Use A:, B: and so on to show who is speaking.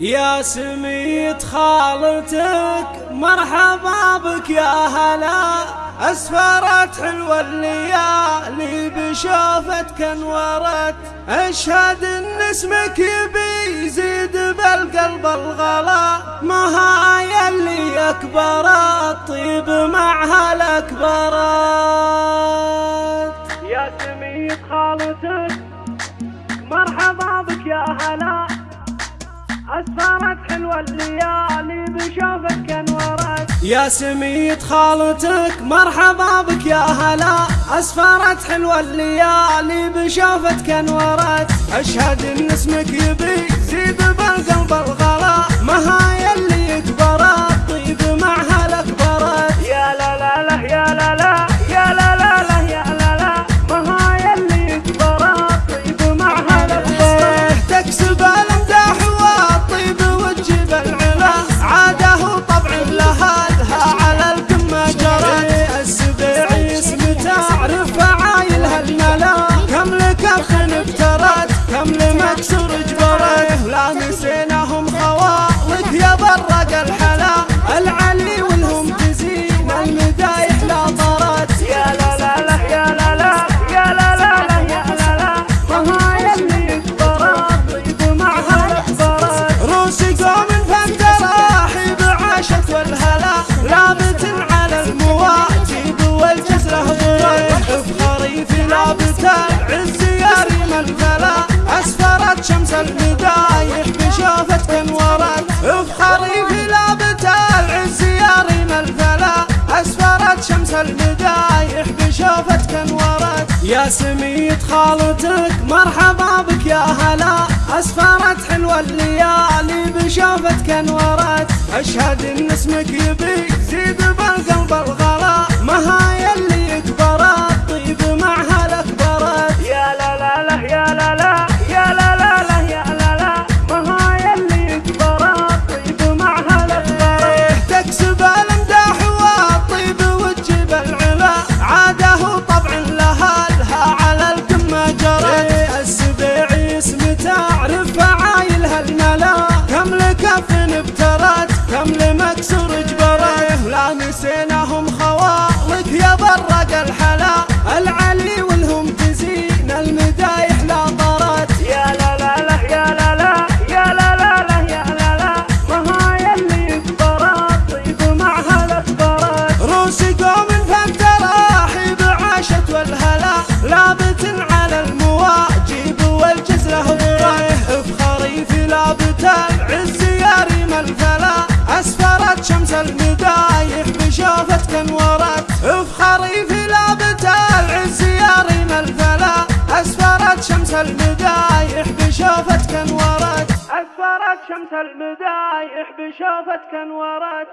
A: يا سميت خالتك مرحبا بك يا هلا. أسفرت حلوة الليالي بشوفتك انورت أشهد إن اسمك يزيد بالقلب الغلا. ما هاي اللي أكبرت؟ طيب معها الاكبرت
B: يا سميت خالتك مرحبا بك يا هلا. أسفرت حلوة الليالي بشوفك انورت
A: يا سميت خالتك مرحبا بك يا هلا. أسفرت حلوة الليالي بشوفتك انورت أشهد إن اسمك يبي المدايح بشوفتك انورت يا سميت خالتك مرحبا بك يا هلا. اسفرت حلوة الليالي بشوفتك انورت أشهد إن اسمك يبي زيد شمس انورت
B: أسفرت شمس المدايح بشوفتك انورت